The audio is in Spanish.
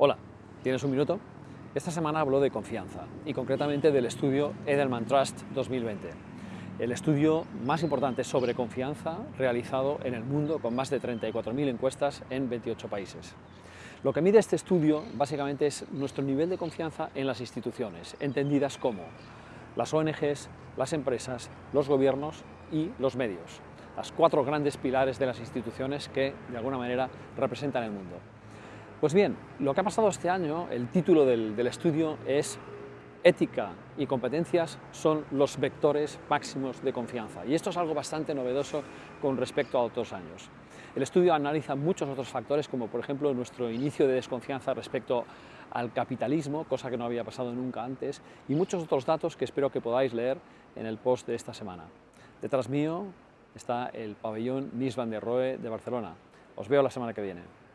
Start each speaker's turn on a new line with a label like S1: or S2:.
S1: Hola, ¿tienes un minuto? Esta semana hablo de confianza y concretamente del estudio Edelman Trust 2020, el estudio más importante sobre confianza realizado en el mundo con más de 34.000 encuestas en 28 países. Lo que mide este estudio básicamente es nuestro nivel de confianza en las instituciones, entendidas como las ONGs, las empresas, los gobiernos y los medios, las cuatro grandes pilares de las instituciones que de alguna manera representan el mundo. Pues bien, lo que ha pasado este año, el título del, estudio es Ética y competencias son los vectores máximos de confianza y esto es algo bastante novedoso con respecto a otros años. El estudio analiza muchos otros factores como por ejemplo nuestro inicio de desconfianza respecto al capitalismo, cosa que no había pasado nunca antes, y muchos otros datos que espero que podáis leer en el post de esta semana. Detrás mío está el pabellón Nis van der Rohe de Barcelona. Os veo la semana que viene.